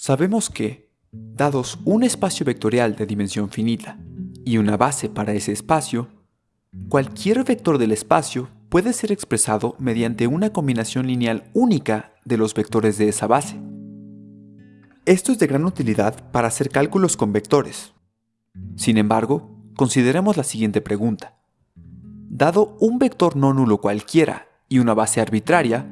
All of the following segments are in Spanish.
Sabemos que, dados un espacio vectorial de dimensión finita y una base para ese espacio, cualquier vector del espacio puede ser expresado mediante una combinación lineal única de los vectores de esa base. Esto es de gran utilidad para hacer cálculos con vectores. Sin embargo, consideremos la siguiente pregunta. Dado un vector no nulo cualquiera y una base arbitraria,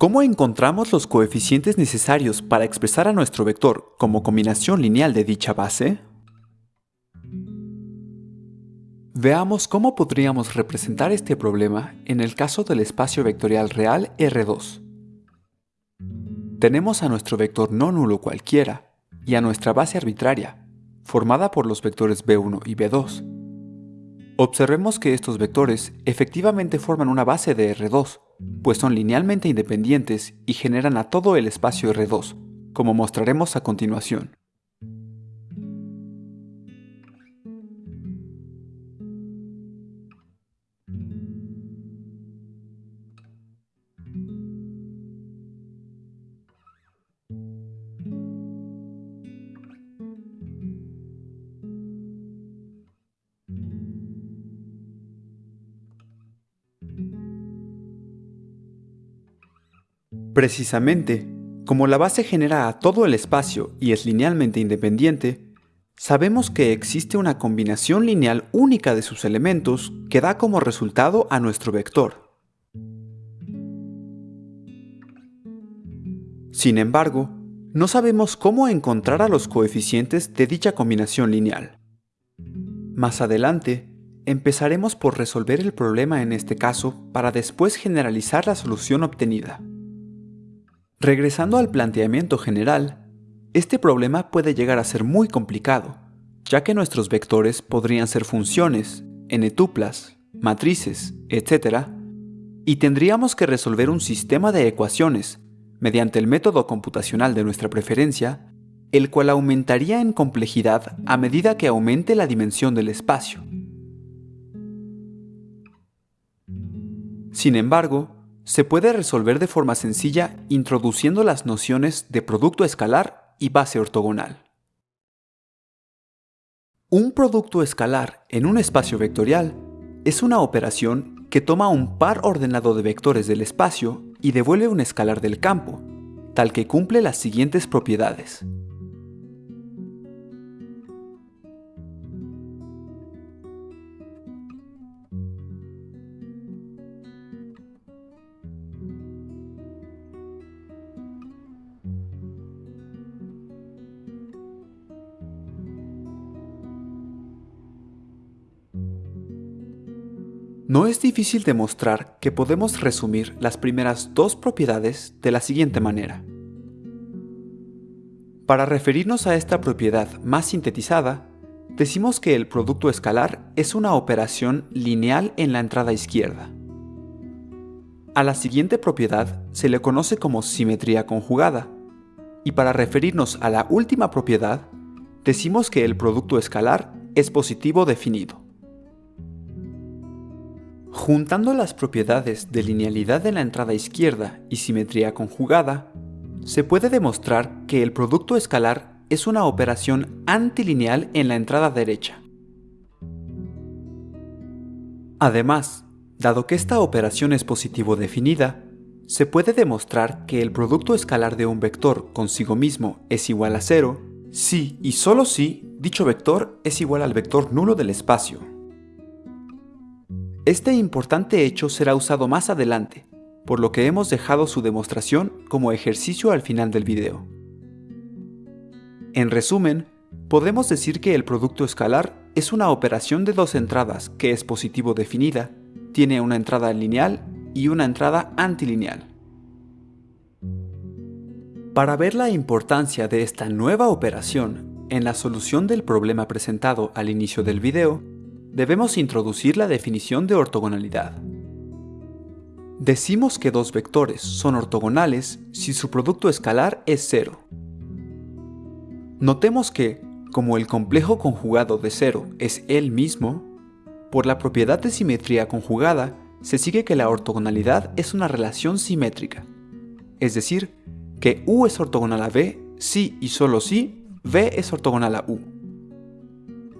¿cómo encontramos los coeficientes necesarios para expresar a nuestro vector como combinación lineal de dicha base? Veamos cómo podríamos representar este problema en el caso del espacio vectorial real R2. Tenemos a nuestro vector no nulo cualquiera y a nuestra base arbitraria, formada por los vectores B1 y B2. Observemos que estos vectores efectivamente forman una base de R2, pues son linealmente independientes y generan a todo el espacio R2, como mostraremos a continuación. Precisamente, como la base genera a todo el espacio y es linealmente independiente, sabemos que existe una combinación lineal única de sus elementos que da como resultado a nuestro vector. Sin embargo, no sabemos cómo encontrar a los coeficientes de dicha combinación lineal. Más adelante, empezaremos por resolver el problema en este caso para después generalizar la solución obtenida. Regresando al planteamiento general, este problema puede llegar a ser muy complicado, ya que nuestros vectores podrían ser funciones, n-tuplas, matrices, etc., y tendríamos que resolver un sistema de ecuaciones mediante el método computacional de nuestra preferencia, el cual aumentaría en complejidad a medida que aumente la dimensión del espacio. Sin embargo, se puede resolver de forma sencilla introduciendo las nociones de producto escalar y base ortogonal. Un producto escalar en un espacio vectorial es una operación que toma un par ordenado de vectores del espacio y devuelve un escalar del campo, tal que cumple las siguientes propiedades. No es difícil demostrar que podemos resumir las primeras dos propiedades de la siguiente manera. Para referirnos a esta propiedad más sintetizada, decimos que el producto escalar es una operación lineal en la entrada izquierda. A la siguiente propiedad se le conoce como simetría conjugada, y para referirnos a la última propiedad, decimos que el producto escalar es positivo definido. Juntando las propiedades de linealidad en la entrada izquierda y simetría conjugada, se puede demostrar que el producto escalar es una operación antilineal en la entrada derecha. Además, dado que esta operación es positivo definida, se puede demostrar que el producto escalar de un vector consigo mismo es igual a cero si y solo si dicho vector es igual al vector nulo del espacio. Este importante hecho será usado más adelante, por lo que hemos dejado su demostración como ejercicio al final del video. En resumen, podemos decir que el producto escalar es una operación de dos entradas que es positivo definida, tiene una entrada lineal y una entrada antilineal. Para ver la importancia de esta nueva operación en la solución del problema presentado al inicio del video, debemos introducir la definición de ortogonalidad. Decimos que dos vectores son ortogonales si su producto escalar es cero. Notemos que, como el complejo conjugado de cero es él mismo, por la propiedad de simetría conjugada se sigue que la ortogonalidad es una relación simétrica, es decir, que U es ortogonal a B si y solo si V es ortogonal a U.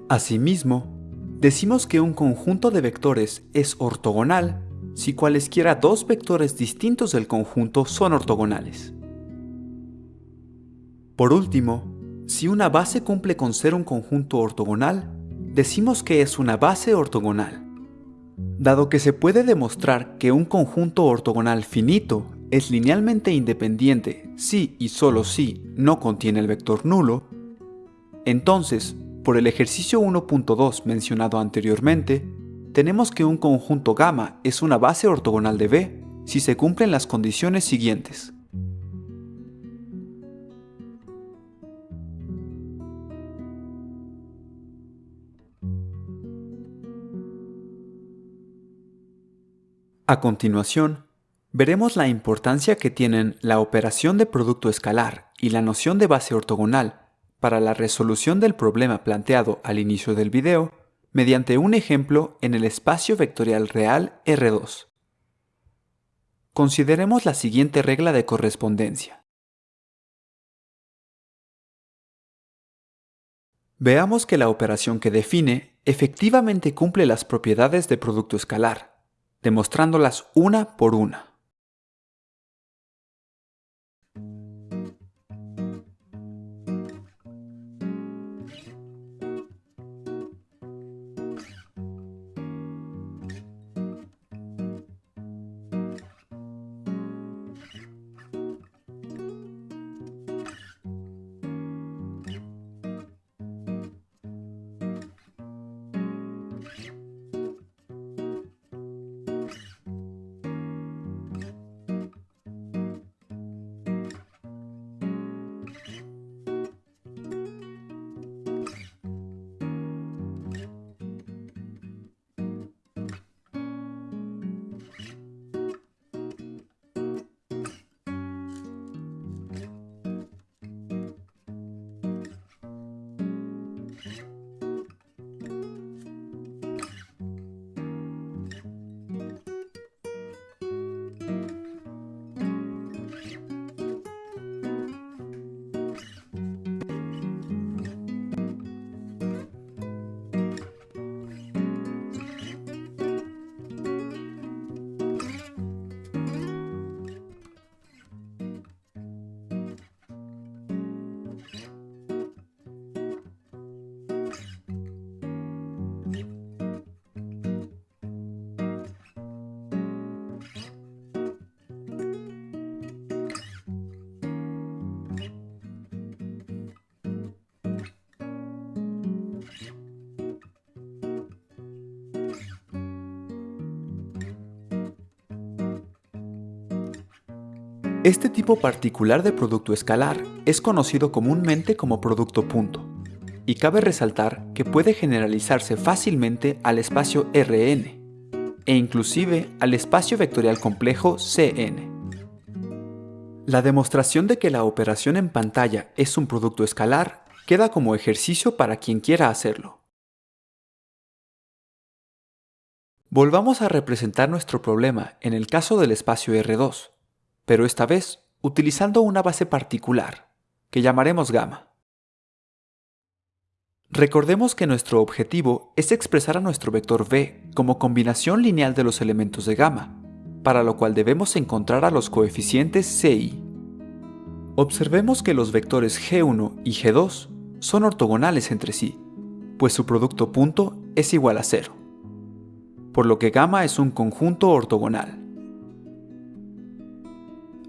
Asimismo, decimos que un conjunto de vectores es ortogonal si cualesquiera dos vectores distintos del conjunto son ortogonales. Por último, si una base cumple con ser un conjunto ortogonal, decimos que es una base ortogonal. Dado que se puede demostrar que un conjunto ortogonal finito es linealmente independiente si y solo si no contiene el vector nulo, entonces, por el ejercicio 1.2 mencionado anteriormente, tenemos que un conjunto gamma es una base ortogonal de B si se cumplen las condiciones siguientes. A continuación, veremos la importancia que tienen la operación de producto escalar y la noción de base ortogonal para la resolución del problema planteado al inicio del video mediante un ejemplo en el espacio vectorial real R2. Consideremos la siguiente regla de correspondencia. Veamos que la operación que define efectivamente cumple las propiedades de producto escalar, demostrándolas una por una. Este tipo particular de producto escalar es conocido comúnmente como producto punto, y cabe resaltar que puede generalizarse fácilmente al espacio Rn, e inclusive al espacio vectorial complejo Cn. La demostración de que la operación en pantalla es un producto escalar queda como ejercicio para quien quiera hacerlo. Volvamos a representar nuestro problema en el caso del espacio R2 pero esta vez utilizando una base particular, que llamaremos gamma. Recordemos que nuestro objetivo es expresar a nuestro vector v como combinación lineal de los elementos de gamma, para lo cual debemos encontrar a los coeficientes ci. Observemos que los vectores g1 y g2 son ortogonales entre sí, pues su producto punto es igual a 0, por lo que gamma es un conjunto ortogonal.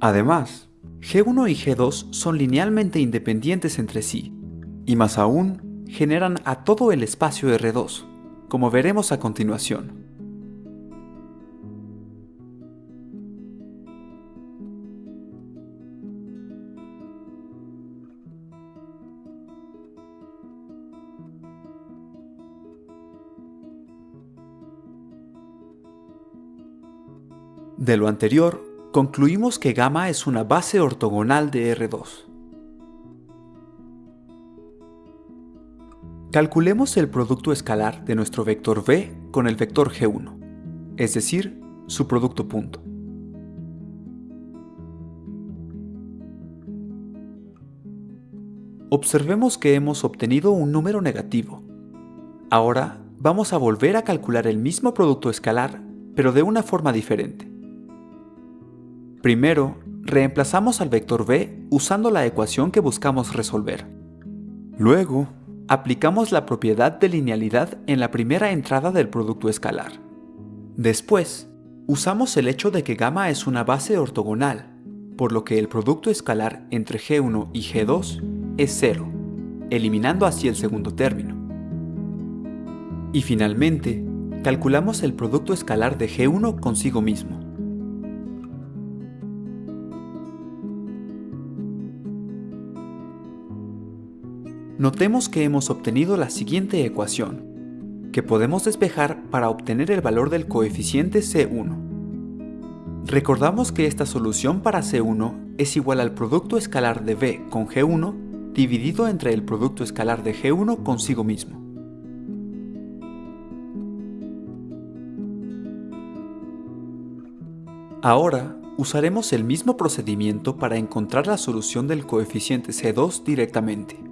Además, G1 y G2 son linealmente independientes entre sí, y más aún, generan a todo el espacio R2, como veremos a continuación. De lo anterior, concluimos que gamma es una base ortogonal de R2. Calculemos el producto escalar de nuestro vector v con el vector g1, es decir, su producto punto. Observemos que hemos obtenido un número negativo. Ahora vamos a volver a calcular el mismo producto escalar, pero de una forma diferente. Primero, reemplazamos al vector b usando la ecuación que buscamos resolver. Luego, aplicamos la propiedad de linealidad en la primera entrada del producto escalar. Después, usamos el hecho de que gamma es una base ortogonal, por lo que el producto escalar entre G1 y G2 es 0, eliminando así el segundo término. Y finalmente, calculamos el producto escalar de G1 consigo mismo. Notemos que hemos obtenido la siguiente ecuación, que podemos despejar para obtener el valor del coeficiente C1. Recordamos que esta solución para C1 es igual al producto escalar de B con G1 dividido entre el producto escalar de G1 consigo mismo. Ahora usaremos el mismo procedimiento para encontrar la solución del coeficiente C2 directamente.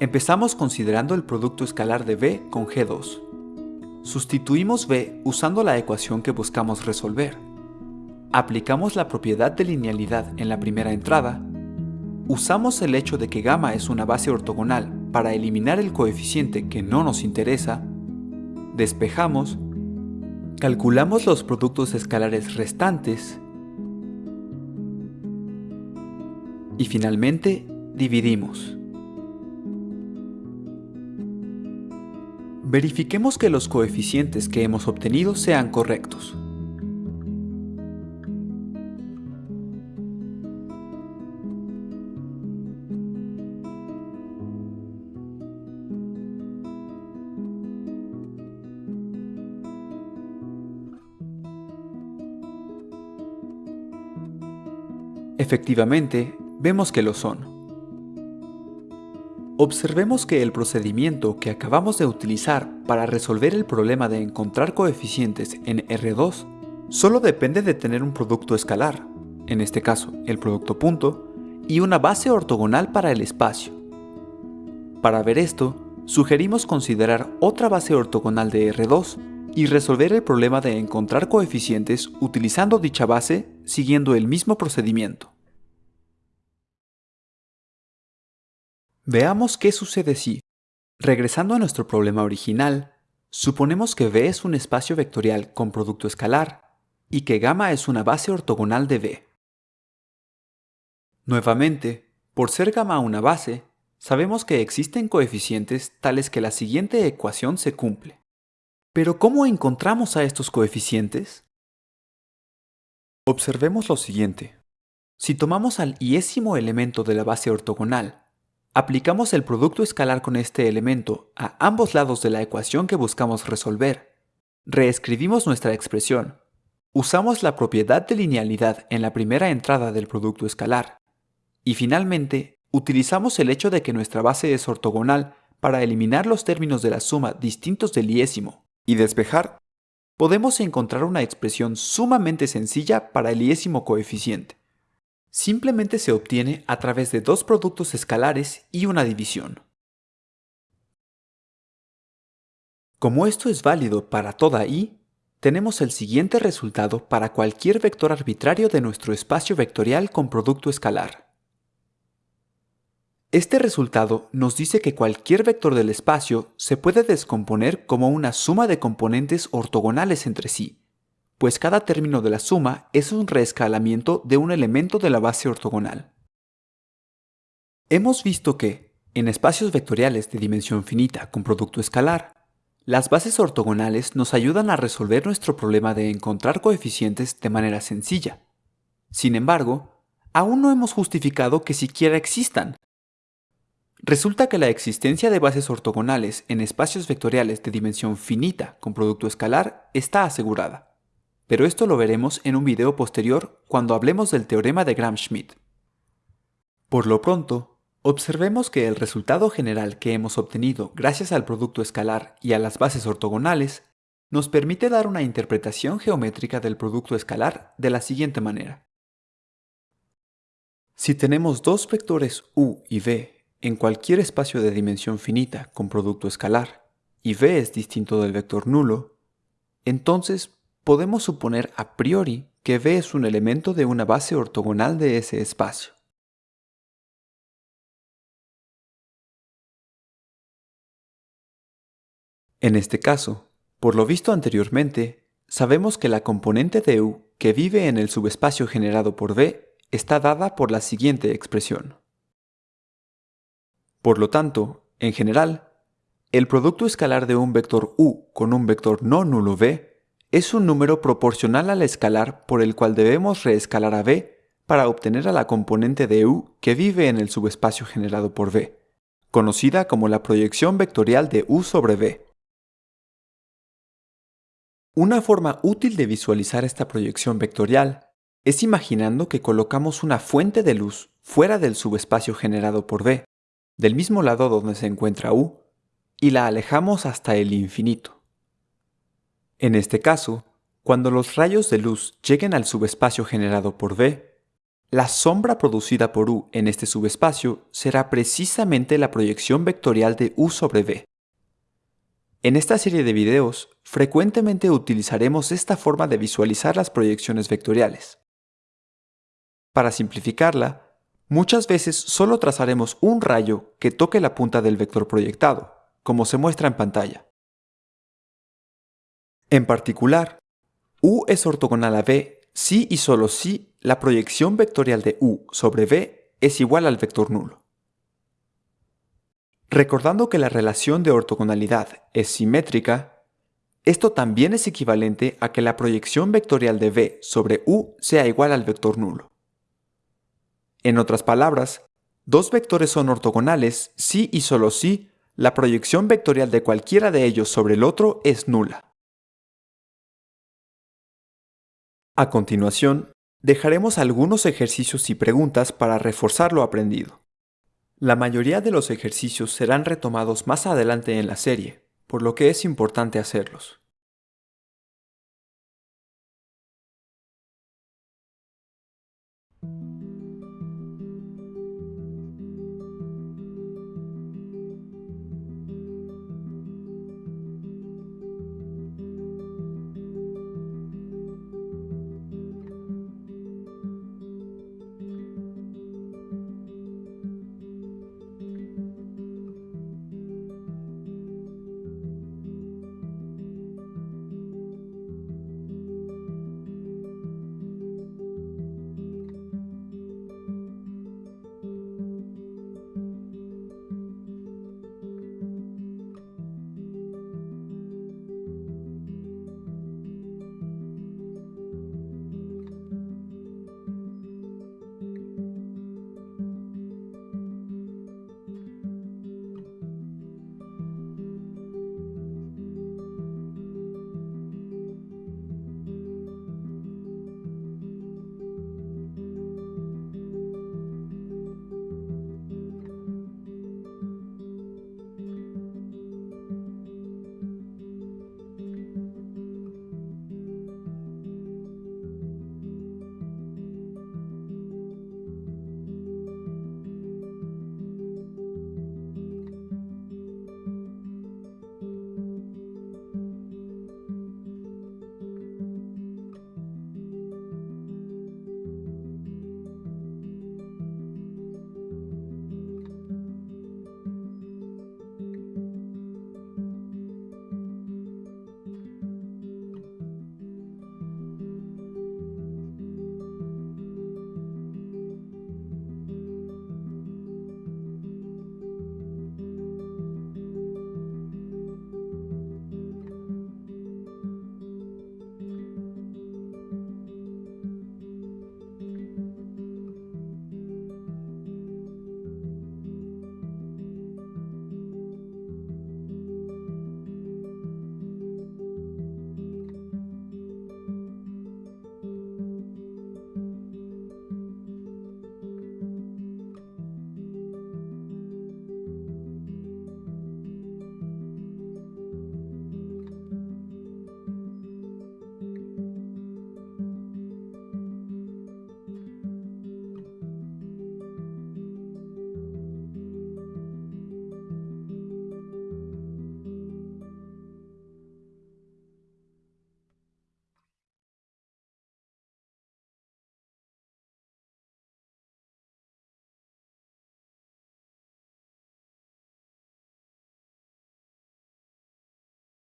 Empezamos considerando el producto escalar de b con g2. Sustituimos b usando la ecuación que buscamos resolver. Aplicamos la propiedad de linealidad en la primera entrada. Usamos el hecho de que gamma es una base ortogonal para eliminar el coeficiente que no nos interesa. Despejamos. Calculamos los productos escalares restantes. Y finalmente, dividimos. Verifiquemos que los coeficientes que hemos obtenido sean correctos. Efectivamente, vemos que lo son. Observemos que el procedimiento que acabamos de utilizar para resolver el problema de encontrar coeficientes en R2 solo depende de tener un producto escalar, en este caso el producto punto, y una base ortogonal para el espacio. Para ver esto, sugerimos considerar otra base ortogonal de R2 y resolver el problema de encontrar coeficientes utilizando dicha base siguiendo el mismo procedimiento. Veamos qué sucede si, regresando a nuestro problema original, suponemos que V es un espacio vectorial con producto escalar y que gamma es una base ortogonal de V. Nuevamente, por ser gamma una base, sabemos que existen coeficientes tales que la siguiente ecuación se cumple. Pero ¿cómo encontramos a estos coeficientes? Observemos lo siguiente. Si tomamos al iésimo elemento de la base ortogonal Aplicamos el producto escalar con este elemento a ambos lados de la ecuación que buscamos resolver. Reescribimos nuestra expresión. Usamos la propiedad de linealidad en la primera entrada del producto escalar. Y finalmente, utilizamos el hecho de que nuestra base es ortogonal para eliminar los términos de la suma distintos del iésimo y despejar, podemos encontrar una expresión sumamente sencilla para el iésimo coeficiente simplemente se obtiene a través de dos productos escalares y una división. Como esto es válido para toda i, tenemos el siguiente resultado para cualquier vector arbitrario de nuestro espacio vectorial con producto escalar. Este resultado nos dice que cualquier vector del espacio se puede descomponer como una suma de componentes ortogonales entre sí, pues cada término de la suma es un reescalamiento de un elemento de la base ortogonal. Hemos visto que, en espacios vectoriales de dimensión finita con producto escalar, las bases ortogonales nos ayudan a resolver nuestro problema de encontrar coeficientes de manera sencilla. Sin embargo, aún no hemos justificado que siquiera existan. Resulta que la existencia de bases ortogonales en espacios vectoriales de dimensión finita con producto escalar está asegurada pero esto lo veremos en un video posterior cuando hablemos del teorema de Gram-Schmidt. Por lo pronto, observemos que el resultado general que hemos obtenido gracias al producto escalar y a las bases ortogonales nos permite dar una interpretación geométrica del producto escalar de la siguiente manera. Si tenemos dos vectores u y v en cualquier espacio de dimensión finita con producto escalar, y v es distinto del vector nulo, entonces podemos suponer a priori que v es un elemento de una base ortogonal de ese espacio. En este caso, por lo visto anteriormente, sabemos que la componente de U que vive en el subespacio generado por V está dada por la siguiente expresión. Por lo tanto, en general, el producto escalar de un vector U con un vector no nulo V es un número proporcional al escalar por el cual debemos reescalar a V para obtener a la componente de U que vive en el subespacio generado por V, conocida como la proyección vectorial de U sobre V. Una forma útil de visualizar esta proyección vectorial es imaginando que colocamos una fuente de luz fuera del subespacio generado por V, del mismo lado donde se encuentra U, y la alejamos hasta el infinito. En este caso, cuando los rayos de luz lleguen al subespacio generado por V, la sombra producida por U en este subespacio será precisamente la proyección vectorial de U sobre V. En esta serie de videos, frecuentemente utilizaremos esta forma de visualizar las proyecciones vectoriales. Para simplificarla, muchas veces solo trazaremos un rayo que toque la punta del vector proyectado, como se muestra en pantalla. En particular, U es ortogonal a V si y solo si la proyección vectorial de U sobre V es igual al vector nulo. Recordando que la relación de ortogonalidad es simétrica, esto también es equivalente a que la proyección vectorial de V sobre U sea igual al vector nulo. En otras palabras, dos vectores son ortogonales si y solo si la proyección vectorial de cualquiera de ellos sobre el otro es nula. A continuación, dejaremos algunos ejercicios y preguntas para reforzar lo aprendido. La mayoría de los ejercicios serán retomados más adelante en la serie, por lo que es importante hacerlos.